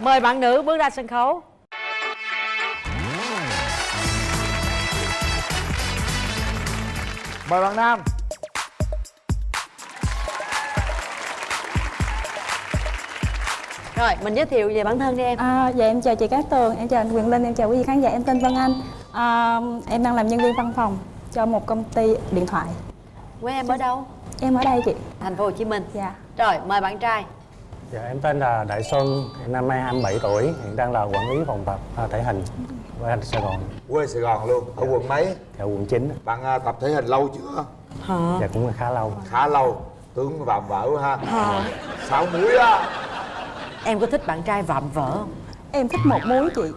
mời bạn nữ bước ra sân khấu. Mời bạn nam. Rồi mình giới thiệu về bản thân đi em. À, dạ em chào chị Cát Tường, em chào anh Quyền Linh, em chào quý vị khán giả, em tên Vân Anh. À, Em đang làm nhân viên văn phòng cho một công ty điện thoại. Quê em ở đâu? Em ở đây chị. Thành phố hồ chí minh. Dạ. Rồi mời bạn trai Dạ, em tên là Đại Xuân, năm nay 27 tuổi, hiện đang là quản lý phòng tập à, thể hình anh Sài Gòn, quê sài gòn luôn ở quận mấy? Dạ quận 9. bạn à, tập thể hình lâu chưa? Hả? Dạ cũng là khá lâu. khá lâu tướng vạm vỡ quá ha. Sáu muối á. Em có thích bạn trai vạm vỡ không? Em thích một muối chị.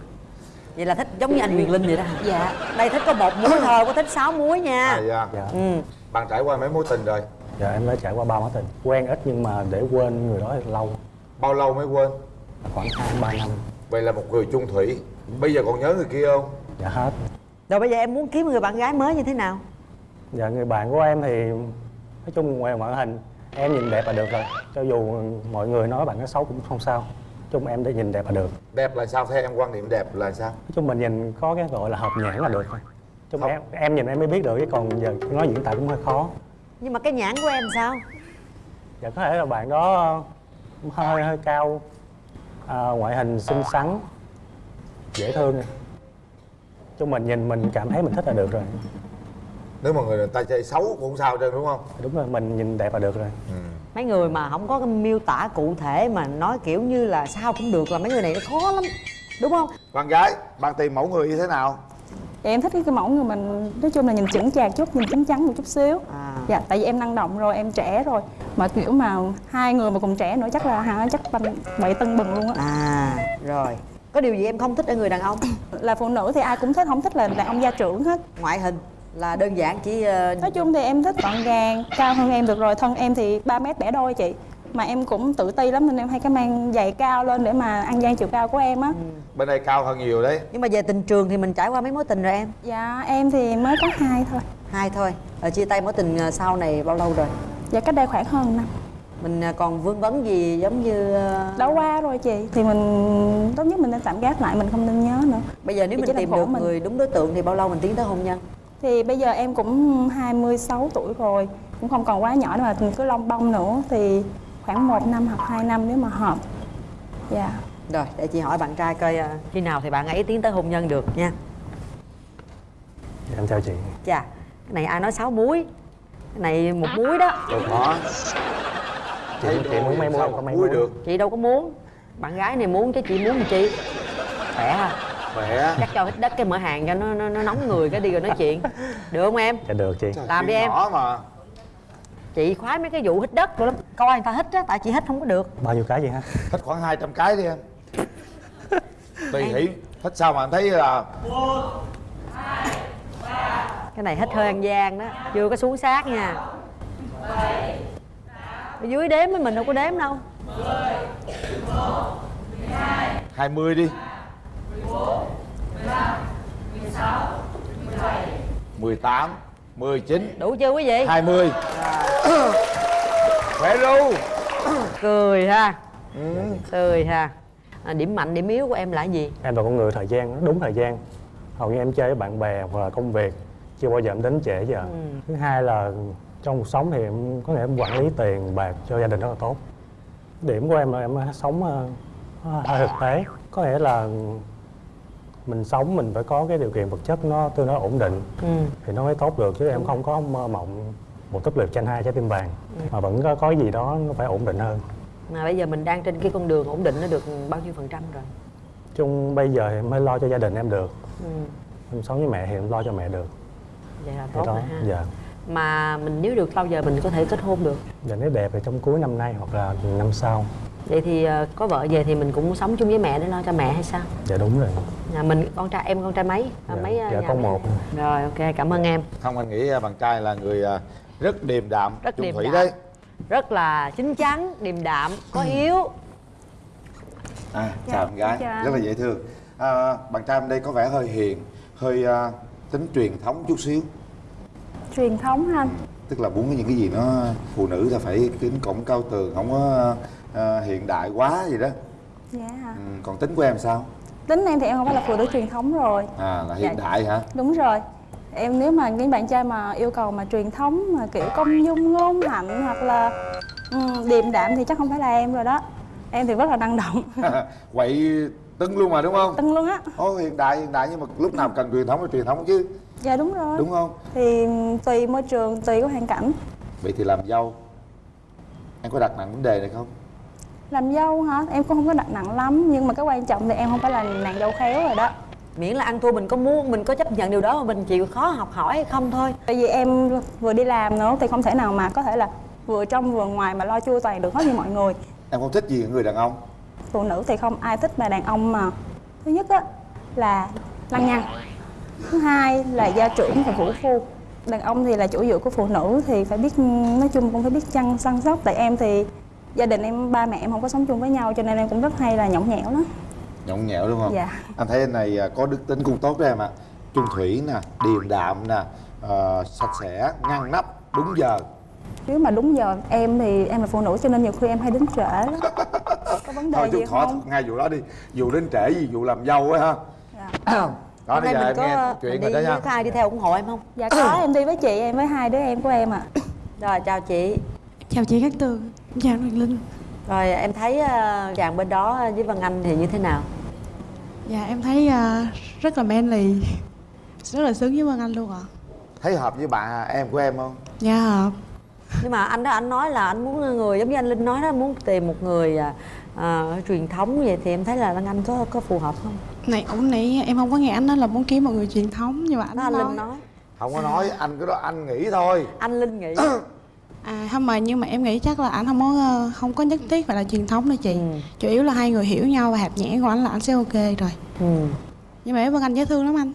Vậy là thích giống như anh Quyền Linh vậy đó hả? Dạ. Đây thích có một muối thôi có thích sáu muối nha. À, dạ. Dạ. ừ. Bạn trải qua mấy mối tình rồi? Dạ em đã trải qua ba mối tình. Quen ít nhưng mà để quên người đó thì lâu, bao lâu mới quên khoảng 2 3 năm. vậy là một người chung thủy bây giờ còn nhớ người kia không Dạ hết. rồi bây giờ em muốn kiếm người bạn gái mới như thế nào Dạ người bạn của em thì nói chung ngoài ngoại hình em nhìn đẹp là được rồi. Cho dù mọi người nói bạn nó xấu cũng không sao. Nói chung em để nhìn đẹp là được. đẹp là sao theo em quan niệm đẹp là sao Nói chung mình nhìn có cái gọi là hợp nhãn là được thôi. Chung Không. em em nhìn em mới biết được chứ còn giờ nói diễn tả cũng hơi khó. nhưng mà cái nhãn của em sao Dạ có thể là bạn đó hơi hơi cao. À, ngoại hình xinh xắn dễ thương. Chung mình nhìn mình cảm thấy mình thích là được rồi. Nếu mà người ta chơi xấu cũng không sao trơn đúng không? Đúng rồi mình nhìn đẹp là được rồi. Mấy người mà không có cái miêu tả cụ thể mà nói kiểu như là sao cũng được là mấy người này nó khó lắm đúng không? Bạn gái bạn tìm mẫu người như thế nào? Dạ em thích cái mẫu người mình nói chung là nhìn chững chạc chút, nhìn chín chắn một chút xíu. À Dạ tại vì em năng động rồi, em trẻ rồi. Mà kiểu mà hai người mà cùng trẻ nữa chắc là hả chắc banh vậy tân bừng luôn á. À rồi. Có điều gì em không thích ở người đàn ông? Là phụ nữ thì ai cũng thích, không thích là đàn ông gia trưởng hết. Ngoại hình là đơn giản chỉ ờ, Nói chung thì em thích gọn gàng, cao hơn em được rồi Thân em thì 3 mét bẻ đôi chị. Mà em cũng tự ti lắm nên em hay cái mang giày cao lên để mà ăn gian chiều cao của em á. Bên đây cao hơn nhiều đấy. Nhưng mà về tình trường thì mình trải qua mấy mối tình rồi em? Dạ em thì mới có hai thôi hai thôi. Rồi chia tay mối tình ờ, sau này bao lâu rồi? Dạ cách đây khoảng hơn năm. Mình ờ, còn vương vấn gì giống như ờ, Đã qua rồi chị Thì mình tốt nhất mình nên tạm gác lại Mình không nên nhớ nữa. Bây giờ nếu Thì mình tìm được mình. người đúng đối tượng thì bao lâu mình tiến tới hôn nhân? Thì bây giờ em cũng 26 tuổi rồi Cũng không còn quá nhỏ nữa mà cứ lông bông nữa Thì khoảng 1 năm hoặc 2 năm nếu mà hợp. Dạ. Rồi để chị hỏi bạn trai coi khi nào thì bạn ấy tiến tới hôn nhân được nha. Dạ, em chào chị. Chà cái này ai nói sáu muối? Cái này một muối đó. Đâu có. Chị, Thấy chị muốn mấy sao muối mà có mấy muối muối. được. Chị đâu có muốn. Bạn gái này muốn chứ chị muốn làm chi khỏe ha khỏe. Chắc cho hít đất cái mở hàng cho nó, nó, nó nóng người cái đi rồi nói chuyện. Được không em? Dạ được chị. Làm đi em. nhỏ mà. Chị khoái mấy cái vụ hít đất rồi lắm. Coi người ta hít á tại chị hít không có được. Bao nhiêu cái vậy ha thích khoảng 200 cái đi em. Tùy hỷ. Thích sao mà em thấy là cái này hít hơi ăn gian đó. Chưa có xuống sát nha. Ở dưới đếm với mình đâu có đếm đâu. 20 đi. 18 19 đủ chưa quý vị? 20 Khỏe ru. Cười ha. Cười ha. À, điểm mạnh điểm yếu của em là gì? Em là con người thời gian đúng thời gian. Hầu như em chơi với bạn bè hoặc là công việc chưa bao giờ em đến trễ giờ thứ hai là trong cuộc sống thì em có thể em quản lý tiền bạc cho gia đình rất là tốt. Điểm của em là em sống ờ, hơi thực tế. Có nghĩa là mình sống mình phải có cái điều kiện vật chất nó tương đối ổn định ừ. thì nó mới tốt được chứ em không có mơ mộng một túp lều tranh hai trái tim vàng mà vẫn có có gì đó nó phải ổn định hơn. Mà bây giờ mình đang trên cái con đường ổn định nó được bao nhiêu phần trăm rồi? Chung bây giờ thì em mới lo cho gia đình em được. Ừ. em sống với mẹ thì em lo cho mẹ được vậy là Thì tốt rồi ha. dạ. Mà mình nếu được bao giờ mình có thể kết hôn được? Dạ nếu đẹp thì trong cuối năm nay hoặc là năm sau. Vậy thì ờ, có vợ về thì mình cũng sống chung với mẹ để lo cho mẹ hay sao? Dạ đúng rồi. Nhà mình con trai em con trai mấy? À, Dạ, mấy ờ, dạ, con mấy? một. rồi ok cảm ơn em. Không anh nghĩ à, bạn trai là người rất điềm đạm Rất điềm thủy đạm. đấy. Rất là chín chắn điềm đạm có Ừ. hiếu à, Dạ, chào bạn gái. chào. rất là dễ thương. À, bạn trai bên đây có vẻ hơi hiền hơi à, tính truyền thống chút xíu. Truyền thống ha tức là muốn những cái gì nó phụ nữ là phải kính cổng cao tường không có à, hiện đại quá gì đó. Dạ hả? Ừ, còn tính của em sao? Tính em thì em không phải là phụ nữ truyền thống rồi. À là hiện Dạ. đại hả? Đúng rồi. Em nếu mà những bạn trai mà yêu cầu mà truyền thống mà kiểu công dung ngôn hạnh hoặc là um, điềm đạm thì chắc không phải là em rồi đó. Em thì rất là năng động. Quậy tưng luôn mà đúng không? Tưng luôn á. Ồ hiện đại hiện đại nhưng mà lúc nào cần truyền thống thì truyền thống chứ. Dạ đúng rồi. Đúng không? Thì tùy môi trường tùy cái hoàn cảnh. Vậy thì làm dâu em có đặt nặng vấn đề này không? Làm dâu hả? Em cũng không có đặt nặng lắm nhưng mà cái quan trọng thì em không phải là nàng dâu khéo rồi đó. Miễn là ăn thua mình có muốn mình có chấp nhận điều đó mà mình chịu khó học hỏi hay không thôi. Tại vì em vừa đi làm nữa thì không thể nào mà có thể là vừa trong vừa ngoài mà lo chu toàn được hết như mọi người. Em không thích gì người đàn ông phụ nữ thì không ai thích mà đàn ông mà. Thứ nhất á là lăng nhăng. Thứ hai là gia trưởng và vũ phu. Đàn ông thì là chủ dựa của phụ nữ thì phải biết nói chung cũng phải biết chăn săn sóc. Tại em thì gia đình em ba mẹ em không có sống chung với nhau cho nên em cũng rất hay là nhõng nhẽo lắm. Nhõng nhẽo đúng không? Dạ. anh thấy anh này à, có đức tính cũng tốt đó em ạ. Chung thủy nè điềm đạm nè ờ, sạch sẽ ngăn nắp đúng giờ. Nếu mà đúng giờ em thì em là phụ nữ cho nên nhiều khi em hay đến trễ lắm vấn đề thôi gì chút khó không? ngay vụ đó đi. Vụ đến trễ gì vụ làm dâu á ha. Dạ. đó hôm bây nay giờ mình em có nghe chuyện đi đó nha. với ai đi theo ủng hộ em không? Dạ có em đi với chị em với hai đứa em của em ạ. Rồi chào chị. Chào chị Cát Tường, chào anh Hoàng Linh. Rồi em thấy ờ, chàng bên đó với Văn Anh thì như thế nào? Dạ em thấy à, rất là manly. Rất là sướng với Vân Anh luôn ạ. Thấy hợp với bạn em của em không? Dạ hợp. Nhưng mà anh đó anh nói là anh muốn người giống như anh Linh nói đó muốn tìm một người à, à, truyền thống vậy thì em thấy là Văn Anh có có phù hợp không? Này ổng nãy em không có nghe anh nói là muốn kiếm một người truyền thống Nhưng mà anh đó nói, Linh nói. không có nói anh cái đó anh nghĩ thôi. Anh Linh nghĩ. À không mà nhưng mà em nghĩ chắc là anh không có ờ, không có nhất thiết phải là truyền thống đâu chị. Ừ. Chủ yếu là hai người hiểu nhau và hạt nhẽ của anh là anh sẽ ok rồi. Ừ. Nhưng mà em Vân Anh dễ thương lắm anh.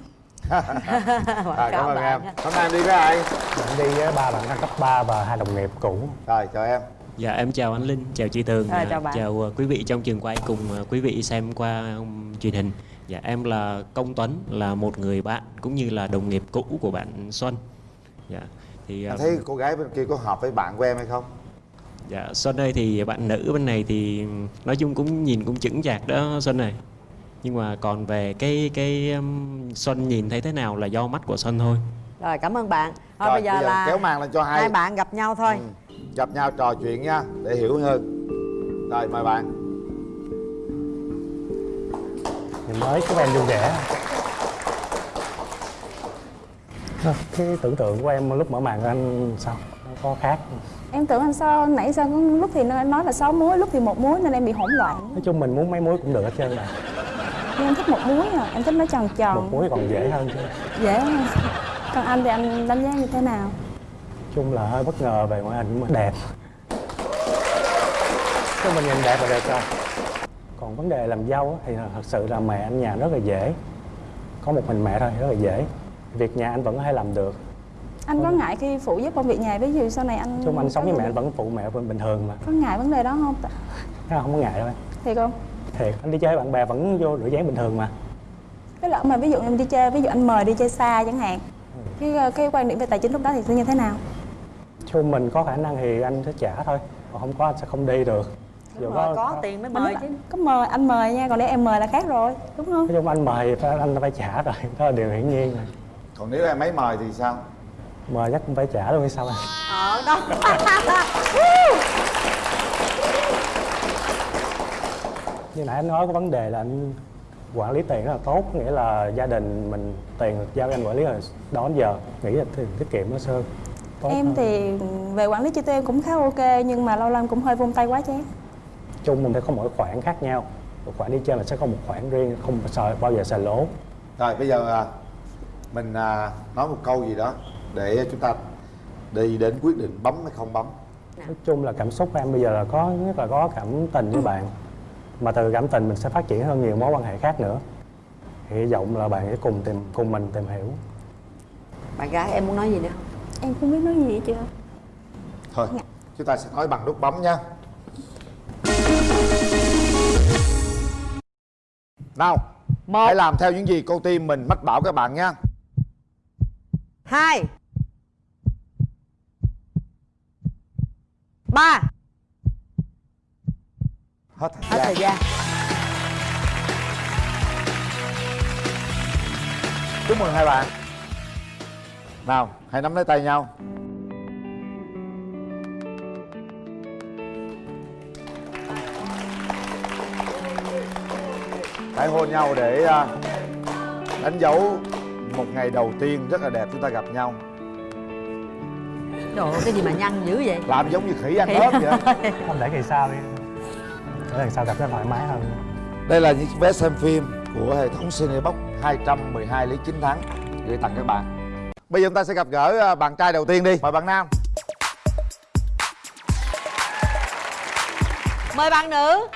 Rồi cảm ơn em. hôm nay em đi với ai? Bạn đi với ba bạn cấp 3 và hai đồng nghiệp cũ. Rồi chào em Dạ em chào anh Linh, chào chị Tường, Rồi, dạ, chào bạn. chào ờ, quý vị trong trường quay cùng ờ, quý vị xem qua truyền hình. Dạ em là Công Tuấn, là một người bạn cũng như là đồng nghiệp cũ của bạn Xuân. Dạ thì anh ờ, thấy cô gái bên kia có hợp với bạn của em hay không dạ Xuân ơi thì bạn nữ bên này thì nói chung cũng nhìn cũng chững chạc đó Xuân này. Nhưng mà còn về cái cái um, Xuân nhìn thấy thế nào là do mắt của Xuân thôi. rồi cảm ơn bạn thôi Rồi, bây giờ là kéo màn lên cho hai hai bạn gặp nhau thôi Ừ. gặp nhau trò chuyện nha để hiểu hơn. Rồi mời bạn. Thì mới của em vui vẻ. Cái tưởng tượng của em lúc mở màn anh sao? Nó có khác em tưởng anh sao? Nãy sao có lúc thì nó nói là sáu muối lúc thì một muối nên em bị hỗn loạn. Nói chung mình muốn mấy muối cũng được hết trơn mà. Nhưng em thích một muối à em thích nó tròn một tròn muối còn dễ hơn chứ. Dễ hơn. Còn anh thì anh đánh giá như thế nào chung là hơi bất ngờ về ngoại hình mà đẹp. Chứ mình nhìn đẹp là đẹp rồi. Còn vấn đề làm dâu thì thật sự là mẹ anh nhà rất là dễ. Có một mình mẹ thôi rất là dễ. Việc nhà anh vẫn thể làm được. Anh có ngại khi phụ giúp công việc nhà ví dụ sau này anh chung anh sống với mẹ anh vẫn phụ mẹ bình thường mà. Có ngại vấn đề đó không không có ngại đâu em. Thiệt không? Thiệt. Anh đi chơi bạn bè vẫn vô rửa chén bình thường mà. Cái lỡ mà ví dụ em đi chơi ví dụ anh mời đi chơi xa chẳng hạn cái cái quan điểm về tài chính lúc đó thì sẽ như thế nào chung mình có khả năng thì anh sẽ trả thôi. Còn không có anh sẽ không đi được. Dù mời có tiền mới mời chứ. có mời anh mời nha còn nếu em mời là khác rồi đúng không? Nói chung anh mời phải anh phải trả rồi. Đó là điều hiển nhiên rồi. Còn nếu em ấy mời thì sao? Mời chắc cũng phải trả luôn hay sao à ở đó. Như nãy anh nói có vấn đề là anh quản lý tiền rất là tốt nghĩa là gia đình mình tiền giao cho anh quản lý rồi đó đến giờ nghĩ là tiền tiết kiệm nó sơn tốt em hơn. thì về quản lý chi tiêu em cũng khá ok nhưng mà lâu lâu cũng hơi vung tay quá chán. Chung mình phải có mỗi khoản khác nhau. Một khoản đi chơi mình sẽ có một khoản riêng không sợ bao giờ xài lỗ. Rồi bây giờ à, mình à, nói một câu gì đó để chúng ta đi đến quyết định bấm hay không bấm. Nói chung là cảm xúc của em bây giờ là có nhất là có cảm tình với bạn. Mà từ cảm tình mình sẽ phát triển hơn nhiều mối quan hệ khác nữa. Hy vọng là bạn sẽ cùng tìm cùng mình tìm hiểu. Bạn gái em muốn nói gì nữa? không em không biết nói gì hết chưa thôi chúng ta sẽ nói bằng nút bấm nha. Nào Một. hãy làm theo những gì cô tim mình mách bảo các bạn nha. Hai. Ba. Hết. Hết thời thời gian gian. Chúc mừng hai bạn nào hãy nắm lấy tay nhau. Hãy hôn nhau để à, đánh dấu một ngày đầu tiên rất là đẹp chúng ta gặp nhau. Trời ơi cái gì mà nhăn dữ vậy? Làm giống như khỉ ăn ớt vậy. không để kỳ sau đi. Để lần sau gặp nó thoải mái hơn. Đây là những vé xem phim của hệ thống Cinebox 212 lý chính thắng gửi tặng các bạn bây giờ chúng ta sẽ gặp gỡ à, bạn trai đầu tiên đi mời bạn nam mời bạn nữ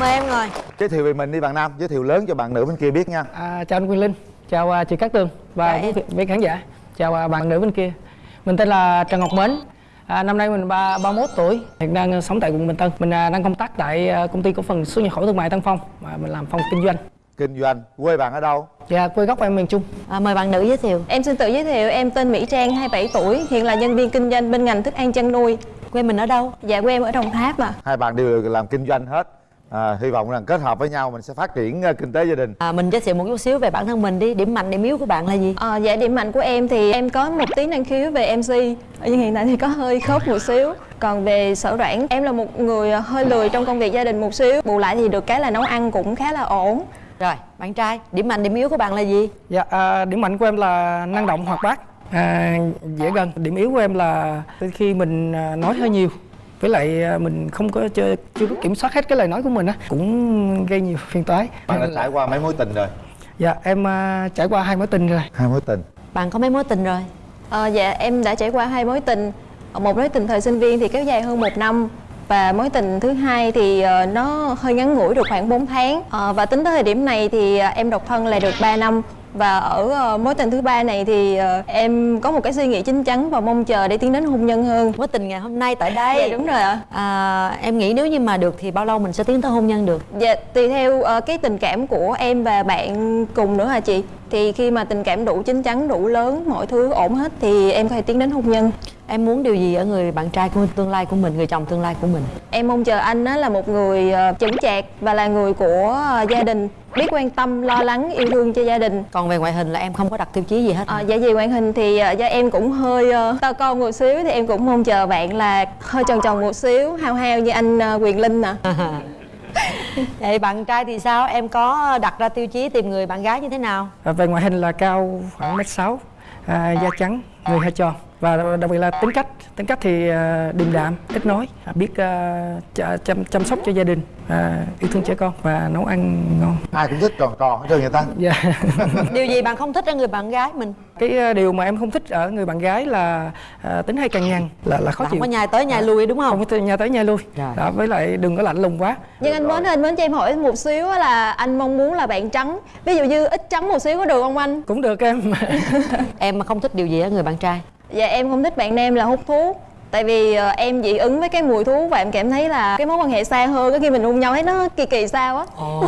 mời em ngồi giới thiệu về mình đi bạn nam giới thiệu lớn cho bạn nữ bên kia biết nha À, chào anh Quyền Linh, chào à, chị Cát Tường và Chào quý vị khán giả. Chào à, bạn nữ bên kia. Mình tên là Trần Ngọc Mến. À, năm nay mình ba 31 tuổi, hiện đang sống tại quận Bình Tân. Mình à, đang công tác tại à, công ty cổ phần xuất nhập khẩu thương mại Tân Phong và mình làm phòng kinh doanh. Kinh doanh. Quê bạn ở đâu? Và quê gốc em miền Trung. à, mời bạn nữ giới thiệu. Em xin tự giới thiệu, em tên Mỹ Trang, 27 tuổi, hiện là nhân viên kinh doanh bên ngành thức ăn chăn nuôi. quê mình ở đâu? Dạ quê em ở Đồng Tháp mà. hai bạn đều làm kinh doanh hết. À, hy vọng rằng kết hợp với nhau mình sẽ phát triển à, kinh tế gia đình. À, mình giới thiệu một chút xíu về bản thân mình đi. Điểm mạnh điểm yếu của bạn là gì? Ờ, dạ điểm mạnh của em thì em có một tí năng khiếu về MC nhưng hiện tại thì có hơi khớp một xíu. Còn về sở đoản em là một người hơi lười trong công việc gia đình một xíu. Bù lại thì được cái là nấu ăn cũng khá là ổn rồi bạn trai điểm mạnh điểm yếu của bạn là gì Dạ, à, điểm mạnh của em là năng động hoạt bát, à, dễ gần. Điểm yếu của em là khi mình à, nói hơi nhiều. Với lại à, mình không có chưa, chưa có kiểm soát hết cái lời nói của mình á cũng gây nhiều phiền toái. bạn đã trải qua mấy mối tình rồi Dạ, em à, trải qua hai mối tình rồi. hai mối tình bạn có mấy mối tình rồi Ờ, dạ em đã trải qua hai mối tình một mối tình thời sinh viên thì kéo dài hơn một năm và mối tình thứ hai thì ờ, nó hơi ngắn ngủi được khoảng 4 tháng. Ờ, và tính tới thời điểm này thì ờ, em độc thân là được 3 năm. Và ở mối tình thứ ba này thì em có một cái suy nghĩ chín chắn và mong chờ để tiến đến hôn nhân hơn. Mối tình ngày hôm nay tại đây. Dạ đúng rồi ạ. À, em nghĩ nếu như mà được thì bao lâu mình sẽ tiến tới hôn nhân được? Dạ, tùy theo cái tình cảm của em và bạn cùng nữa hả chị? Thì khi mà tình cảm đủ chín chắn, đủ lớn, mọi thứ ổn hết thì em có thể tiến đến hôn nhân. em muốn điều gì ở người bạn trai của tương lai của mình người chồng tương lai của mình Em mong chờ anh á là một người ờ, chững chạc và là người của ờ, gia đình, biết quan tâm, lo lắng, yêu thương cho gia đình. còn về ngoại hình là em không có đặt tiêu chí gì hết Ờ, dạ về ngoại hình thì do em cũng hơi to con một xíu thì em cũng mong chờ bạn là hơi tròn tròn một xíu, hao hao như anh Quyền Linh nè. vậy bạn trai thì sao? Em có đặt ra tiêu chí tìm người bạn gái như thế nào? À, về ngoại hình là cao khoảng mét sáu à, da trắng người hơi tròn. Và đặc biệt là tính cách tính cách thì à, điềm đạm kết nối à, biết ch- chăm, chăm sóc cho gia đình à, yêu thương trẻ con và nấu ăn ngon. Ai cũng thích tròn tròn hết trơn người ta? Dạ. Điều gì bạn không thích ở người bạn gái mình? Cái à, điều mà em không thích ở người bạn gái là tính hay cằn nhằn là là khó là không chịu có nhai tới nhai lui đúng không? Không có từ nhà tới nhà lui. Rồi. đó, với lại đừng có lạnh lùng quá. Nhưng anh Mến ơi, anh Mến cho em hỏi một xíu á là anh mong muốn là bạn trắng Ví dụ như ít trắng một xíu có được không anh? cũng được em. Em mà không thích điều gì ở người bạn trai Dạ em không thích bạn nam là hút thuốc. Tại vì ờ, em dị ứng với cái mùi thuốc và em cảm thấy là cái mối quan hệ xa hơn á, khi mình hôn nhau thấy nó kỳ kỳ sao á. Ồ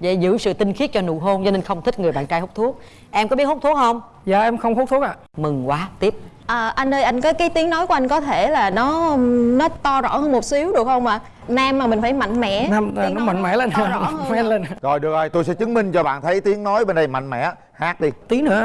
vậy giữ sự tinh khiết cho nụ hôn cho nên không thích người bạn trai hút thuốc. Em có biết hút thuốc không? Dạ em không hút thuốc ạ. Mừng quá tiếp à, Anh ơi, anh có cái tiếng nói của anh có thể là nó nó to rõ hơn một xíu được không ạ? Nam mà mình phải mạnh mẽ Nam à, Tiếng nó nói mạnh mẽ lên to rõ hơn mạnh ạ. lên. Rồi được rồi tôi sẽ chứng minh cho bạn thấy tiếng nói bên đây mạnh mẽ hát đi. Tí nữa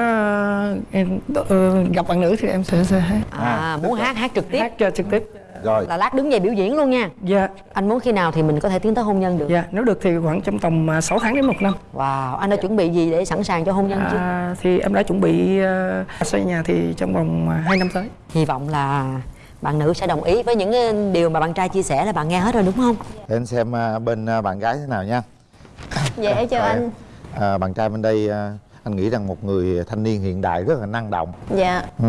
em ờ, gặp bạn nữ thì em sẽ, sẽ hát, à, À, muốn hát hát trực tiếp. Hát cho trực tiếp rồi. Là lát đứng dậy biểu diễn luôn nha. Dạ. Anh muốn khi nào thì mình có thể tiến tới hôn nhân được? Dạ nếu được thì khoảng trong tầm à, 6 tháng đến một năm. Wow anh đã chuẩn bị gì để sẵn sàng cho hôn nhân chưa? à, thì em đã chuẩn bị uh, xây nhà thì trong vòng uh, 2 năm tới. Hy vọng là bạn nữ sẽ đồng ý với những điều mà bạn trai chia sẻ là bạn nghe hết rồi đúng không? Để anh xem à, bên à, bạn gái thế nào nha. Dạ em chào Rồi. anh? À, bạn trai bên đây à, anh nghĩ rằng một người thanh niên hiện đại rất là năng động. Dạ, ừ.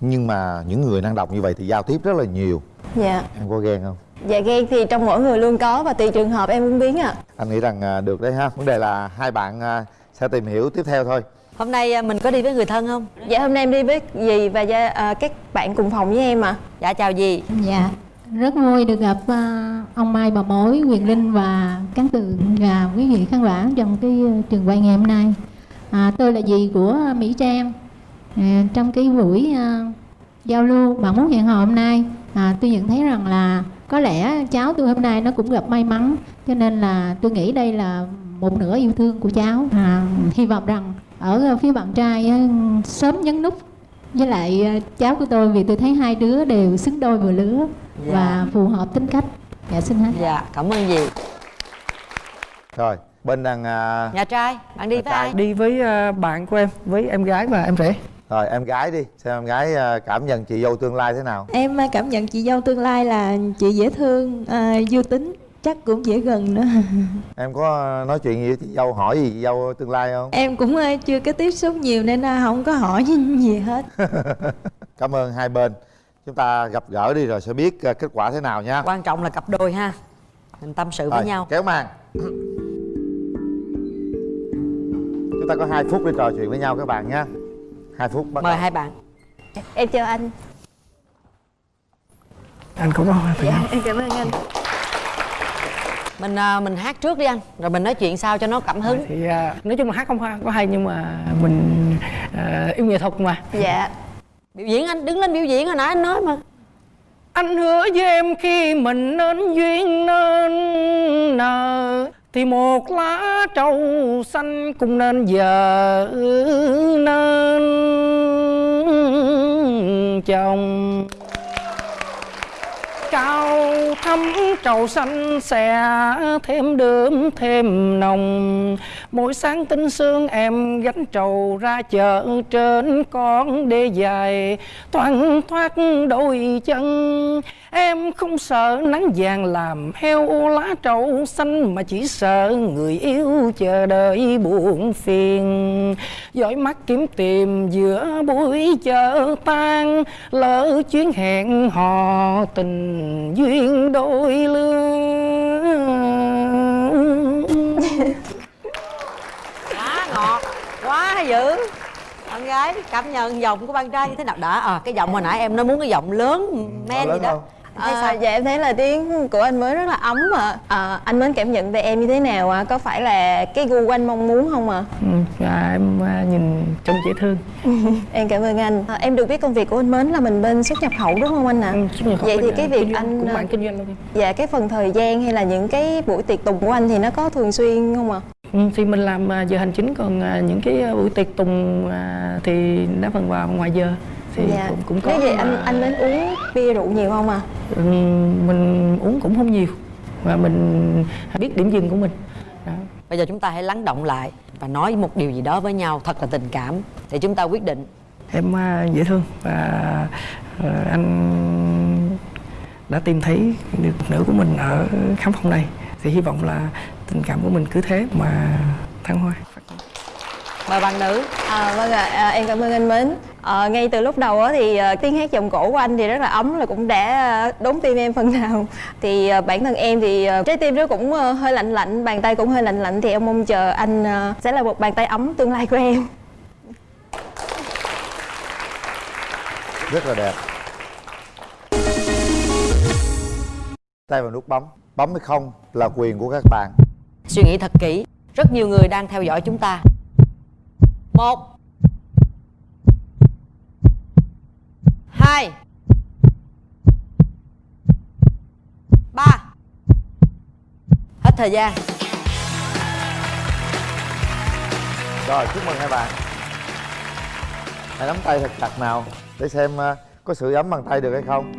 nhưng mà những người năng động như vậy thì giao tiếp rất là nhiều dạ. Em có ghen không? Dạ ghen thì trong mỗi người luôn có và tùy trường hợp em cũng biến ạ. Anh nghĩ rằng à, được đấy ha. Vấn đề là hai bạn à, sẽ tìm hiểu tiếp theo thôi. Hôm nay ờ, mình có đi với người thân không? Dạ hôm nay em đi với dì và gia, à, các bạn cùng phòng với em ạ. Dạ chào gì Dạ, rất vui được gặp à, ông Mai bà Mối, Quyền Linh và Cán Tường và quý vị khán giả trong cái trường quay ngày hôm nay. À, tôi là dì của Mỹ Trang. À, trong cái buổi à, giao lưu bạn muốn hẹn hò hôm nay, à, tôi nhận thấy rằng là có lẽ cháu tôi hôm nay nó cũng gặp may mắn cho nên là tôi nghĩ đây là một nửa yêu thương của cháu. À, hy vọng rằng ở phía bạn trai á, sớm nhấn nút. Với lại à, cháu của tôi vì tôi thấy hai đứa đều xứng đôi vừa lứa và phù hợp tính cách. Dạ xin hết. Dạ cảm ơn dì. Rồi bên đằng à, nhà trai bạn đi Nhà với trai. ai? Đi với ờ, bạn của em với em gái và em rể rồi em gái đi. Xem em gái à, cảm nhận chị dâu tương lai thế nào? Em à, cảm nhận chị dâu tương lai là chị dễ thương, à, vui tính, chắc cũng dễ gần nữa. em có nói chuyện gì với chị dâu hỏi gì chị dâu tương lai không? Em cũng à, chưa có tiếp xúc nhiều nên à, không có hỏi gì hết. cảm ơn hai bên. Chúng ta gặp gỡ đi rồi sẽ biết à, kết quả thế nào nha. Quan trọng là cặp đôi ha. Mình tâm sự với Rồi, nhau. kéo màn. Chúng ta có 2 phút để trò chuyện với nhau các bạn nha 2 phút bắt mời đầu. hai bạn. Em chào anh. anh cũng có thì Dạ, em cảm ơn anh. mình à, mình hát trước đi anh rồi mình nói chuyện sau cho nó cảm hứng. Thì à, nói chung là hát không hay- có hay nhưng mà mình à, yêu nghệ thuật mà. Dạ. biểu diễn anh đứng lên biểu diễn hồi nãy anh nói mà. Anh hứa với em khi mình nên duyên nên nợ thì một lá trầu xanh cũng nên giờ nên chồng. Cao thắm trầu xanh xè, thêm đơm, thêm nồng. Mỗi sáng tinh sương em gánh trầu ra chợ, trên con đê dài Thoăn thoát đôi chân. Em không sợ nắng vàng làm heo lá trầu xanh, Mà chỉ sợ người yêu chờ đợi buồn phiền. Dõi mắt kiếm tìm giữa buổi chợ tan Lỡ chuyến hẹn hò tình duyên đôi lứa quá ngọt quá dữ bạn gái cảm nhận giọng của bạn trai như thế nào đã à cái giọng hồi nãy em nói muốn cái giọng lớn men lớn gì đó không? À, sao? dạ em thấy là tiếng của anh mới rất là ấm ạ. À, anh mới cảm nhận về em như thế nào ạ? Có phải là cái gu của anh mong muốn không ạ? Ừ, và em à, nhìn trông dễ thương Em cảm ơn anh. À, em được biết công việc của anh Mến là mình bên xuất nhập khẩu đúng không anh ạ? Ừ, nhập khẩu Vậy thì cái à, việc kinh anh cũng à, bạn kinh doanh luôn. Dạ cái phần thời gian hay là những cái buổi tiệc tùng của anh thì nó có thường xuyên không ạ? Ừ, thì mình làm à, giờ hành chính còn à, những cái à, buổi tiệc tùng à, thì đa phần vào ngoài giờ thì cũng, cũng có Nếu vậy anh mà, anh Mến uống bia rượu nhiều không ạ? ừ, mình uống cũng không nhiều và mình biết điểm dừng của mình. Bây giờ chúng ta hãy lắng động lại và nói một điều gì đó với nhau thật là tình cảm để chúng ta quyết định. Em à, dễ thương và à, anh đã tìm thấy người phụ nữ của mình ở khám phòng này. Thì hy vọng là tình cảm của mình cứ thế mà thăng hoa. Mời bạn nữ. À, vâng ạ, à, em cảm ơn anh Mến. À, ngay từ lúc đầu á, thì à, tiếng hát giọng cổ của anh thì rất là ấm là cũng đã à, đốn tim em phần nào. Thì à, bản thân em thì à, trái tim nó cũng à, hơi lạnh lạnh, bàn tay cũng hơi lạnh lạnh thì em mong chờ anh à, sẽ là một bàn tay ấm tương lai của em. rất là đẹp. Tay vào nút bấm. Bấm hay không là quyền của các bạn. Suy nghĩ thật kỹ. Rất nhiều người đang theo dõi chúng ta. Một hai. Ba. Hết thời gian. Rồi chúc mừng hai bạn. Hãy nắm tay thật chặt nào để xem à, có sự ấm bằng tay được hay không.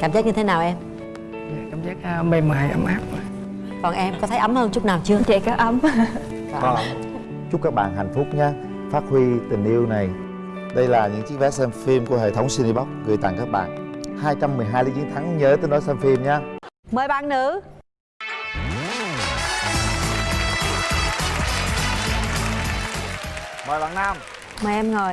Cảm giác như thế nào em? Cảm giác à, mềm mại ấm áp. Còn em có thấy ấm hơn chút nào chưa? Chị có ấm. Vâng. chúc các bạn hạnh phúc nhé. Phát huy tình yêu này đây là những chiếc vé xem phim của hệ thống Cinebox gửi tặng các bạn. 212 lý chiến thắng nhớ tới nói xem phim nha. Mời bạn nữ. Mời bạn nam. Mời em ngồi